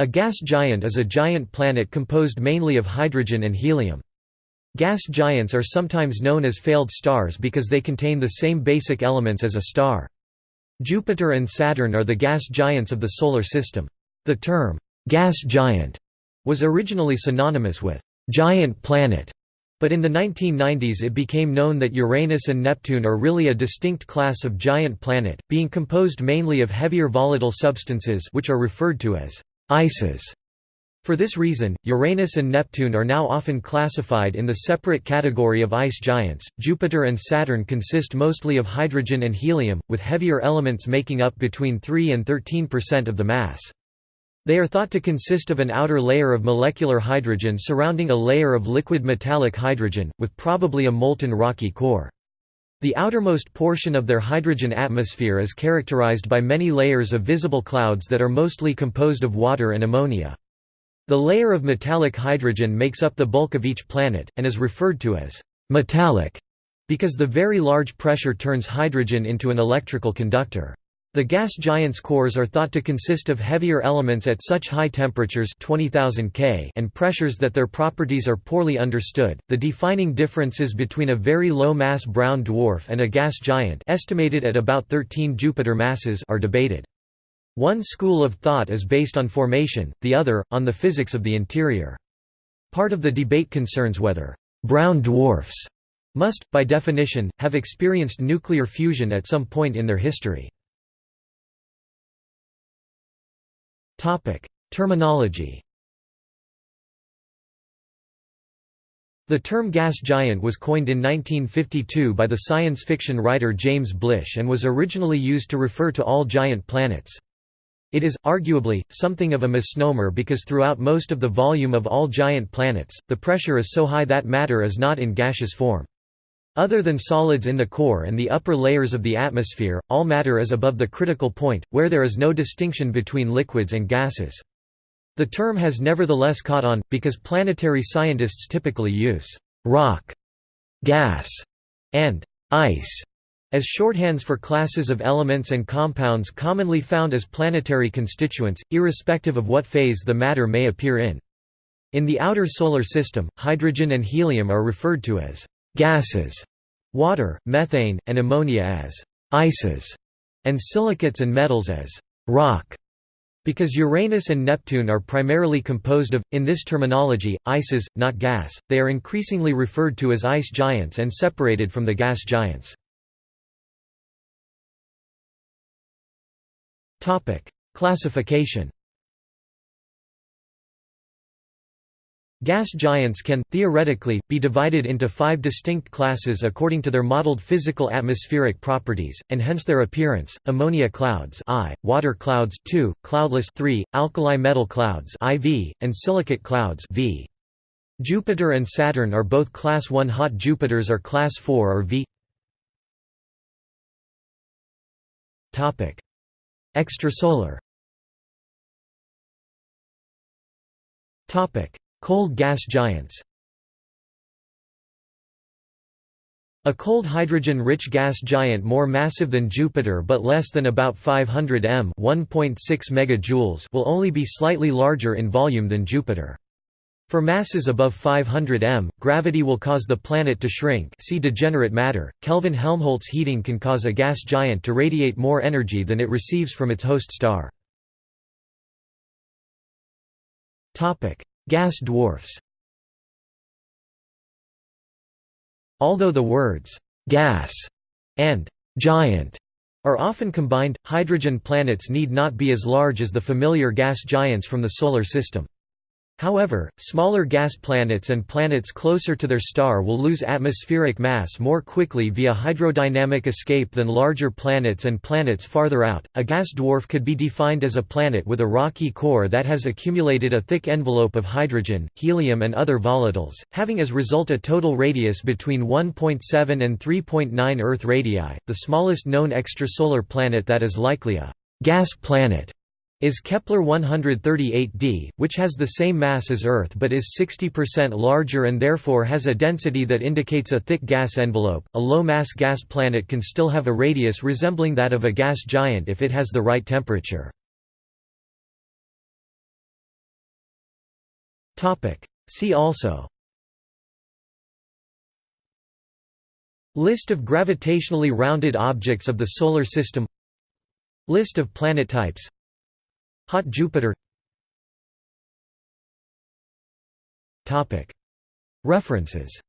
A gas giant is a giant planet composed mainly of hydrogen and helium. Gas giants are sometimes known as failed stars because they contain the same basic elements as a star. Jupiter and Saturn are the gas giants of the Solar System. The term, gas giant, was originally synonymous with giant planet, but in the 1990s it became known that Uranus and Neptune are really a distinct class of giant planet, being composed mainly of heavier volatile substances which are referred to as ices. For this reason, Uranus and Neptune are now often classified in the separate category of ice giants. Jupiter and Saturn consist mostly of hydrogen and helium, with heavier elements making up between 3 and 13% of the mass. They are thought to consist of an outer layer of molecular hydrogen surrounding a layer of liquid metallic hydrogen, with probably a molten rocky core. The outermost portion of their hydrogen atmosphere is characterized by many layers of visible clouds that are mostly composed of water and ammonia. The layer of metallic hydrogen makes up the bulk of each planet, and is referred to as «metallic» because the very large pressure turns hydrogen into an electrical conductor. The gas giants' cores are thought to consist of heavier elements at such high temperatures 20,000 K and pressures that their properties are poorly understood. The defining differences between a very low mass brown dwarf and a gas giant, estimated at about 13 Jupiter masses, are debated. One school of thought is based on formation, the other on the physics of the interior. Part of the debate concerns whether brown dwarfs must, by definition, have experienced nuclear fusion at some point in their history. Topic: Terminology. The term gas giant was coined in 1952 by the science fiction writer James Blish and was originally used to refer to all giant planets. It is, arguably, something of a misnomer because throughout most of the volume of all giant planets, the pressure is so high that matter is not in gaseous form. Other than solids in the core and the upper layers of the atmosphere, all matter is above the critical point, where there is no distinction between liquids and gases. The term has nevertheless caught on, because planetary scientists typically use «rock», «gas» and «ice» as shorthands for classes of elements and compounds commonly found as planetary constituents, irrespective of what phase the matter may appear in. In the outer Solar System, hydrogen and helium are referred to as gases, water, methane, and ammonia as ices, and silicates and metals as rock. Because Uranus and Neptune are primarily composed of, in this terminology, ices, not gas, they are increasingly referred to as ice giants and separated from the gas giants. Classification Gas giants can, theoretically, be divided into five distinct classes according to their modeled physical atmospheric properties, and hence their appearance, ammonia clouds I, water clouds 2, cloudless 3, alkali metal clouds IV, and silicate clouds V. Jupiter and Saturn are both Class 1 hot Jupiters are Class 4 or V. Extrasolar Cold gas giants A cold hydrogen-rich gas giant more massive than Jupiter but less than about 500 m megajoules will only be slightly larger in volume than Jupiter. For masses above 500 m, gravity will cause the planet to shrink see degenerate matter. Kelvin-Helmholtz heating can cause a gas giant to radiate more energy than it receives from its host star. Gas dwarfs Although the words «gas» and «giant» are often combined, hydrogen planets need not be as large as the familiar gas giants from the Solar System. However, smaller gas planets and planets closer to their star will lose atmospheric mass more quickly via hydrodynamic escape than larger planets and planets farther out. A gas dwarf could be defined as a planet with a rocky core that has accumulated a thick envelope of hydrogen, helium, and other volatiles, having as result a total radius between 1.7 and 3.9 Earth radii. The smallest known extrasolar planet that is likely a gas planet is Kepler 138d, which has the same mass as Earth but is 60% larger and therefore has a density that indicates a thick gas envelope. A low mass gas planet can still have a radius resembling that of a gas giant if it has the right temperature. See also List of gravitationally rounded objects of the Solar System List of planet types Hot Jupiter. References